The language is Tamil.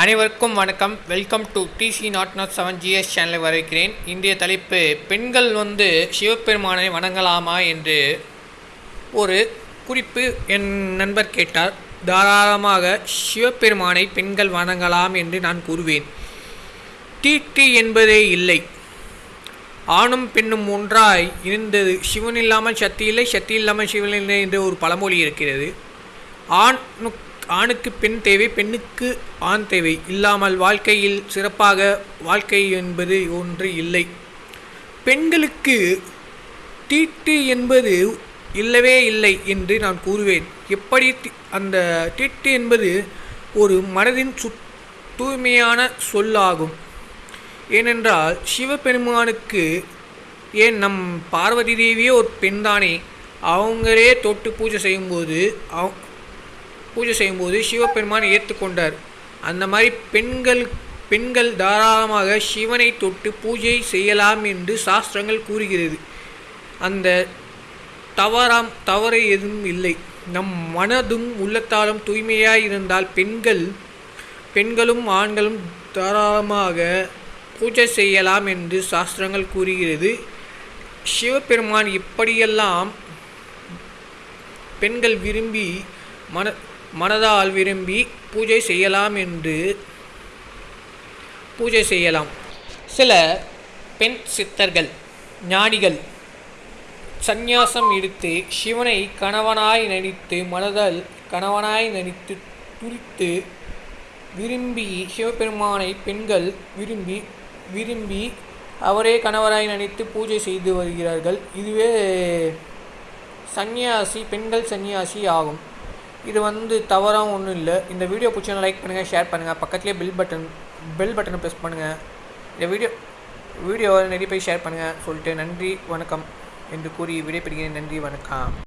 அனைவருக்கும் வணக்கம். Welcome to DC not not seven GS சேனலை வரவேற்கிறேன் இன்றைய தலைப்பு பெண்கள் வந்து சிவபெருமானை வணங்கலாமா என்று ஒரு குறிப்பு என் நண்பர் கேட்டார். தாராளமாக சிவபெருமானை பெண்கள் வணங்கலாம் என்று நான் கூறுவேன். தீட்டு என்பதே இல்லை. ஆணும் பெண்ணும் ஒன்றாய் இருந்தது. சிவன் இல்லாமல் சக்தி இல்லை சக்தி இல்லாமல் சிவன் இல்லை என்று ஒரு பழமொழி இருக்கிறது. ஆண் ஆணுக்கு பெண் தேவை பெண்ணுக்கு ஆண் தேவை. இல்லாமல் வாழ்க்கையில் சிறப்பாக வாழ்க்கை என்பது ஒன்று இல்லை. பெண்களுக்கு தீட்டு என்பது இல்லவே இல்லை என்று நான் கூறுவேன். எப்படி தி- அந்த தீட்டு என்பது ஒரு மனதின் சு தூய்மையான சொல்லாகும். ஏனென்றால் சிவபெருமானுக்கு ஏன் நம் பார்வதி தேவியே ஒரு பெண்தானே? அவங்களே தொட்டு பூஜை செய்யும்போது அவ் பூஜை செய்யும்போது சிவபெருமான் ஏற்றுக்கொண்டார். அந்த மாதிரி பெண்கள் பெண்கள் தாராளமாக சிவனை தொட்டு பூஜை செய்யலாம் என்று சாஸ்திரங்கள் கூறுகிறது. அந்த தவறாம் தவறு எதுவும் இல்லை. நம் மனதும் உள்ளத்தாலும் தூய்மையாக இருந்தால் பெண்கள் பெண்களும் ஆண்களும் தாராளமாக பூஜை செய்யலாம் என்று சாஸ்திரங்கள் கூறுகிறது. சிவபெருமான் இப்படியெல்லாம் பெண்கள் விரும்பி மன மனதால் விரும்பி பூஜை செய்யலாம் என்று பூஜை செய்யலாம். சில பெண் சித்தர்கள் ஞானிகள் சந்நியாசம் எடுத்து சிவனை கணவனாய் நடித்து மனதால் கணவனாய் நடித்து துரித்து விரும்பி சிவபெருமானை பெண்கள் விரும்பி விரும்பி அவரே கணவராய் நினைத்து பூஜை செய்து வருகிறார்கள். இதுவே சந்நியாசி பெண்கள் சன்னியாசி ஆகும். இது வந்து தவறாக ஒன்றும் இல்லை. இந்த வீடியோ பிடிச்சா லைக் பண்ணுங்கள் ஷேர் பண்ணுங்கள் பக்கத்துலேயே பெல் பட்டன் பெல் பட்டனை ப்ரெஸ் பண்ணுங்கள் இந்த வீடியோ வீடியோவை நிறைய பேர் ஷேர் பண்ணுங்கள் சொல்லிட்டு நன்றி வணக்கம் என்று கூறி விடைபெறுகிறேன். நன்றி வணக்கம்.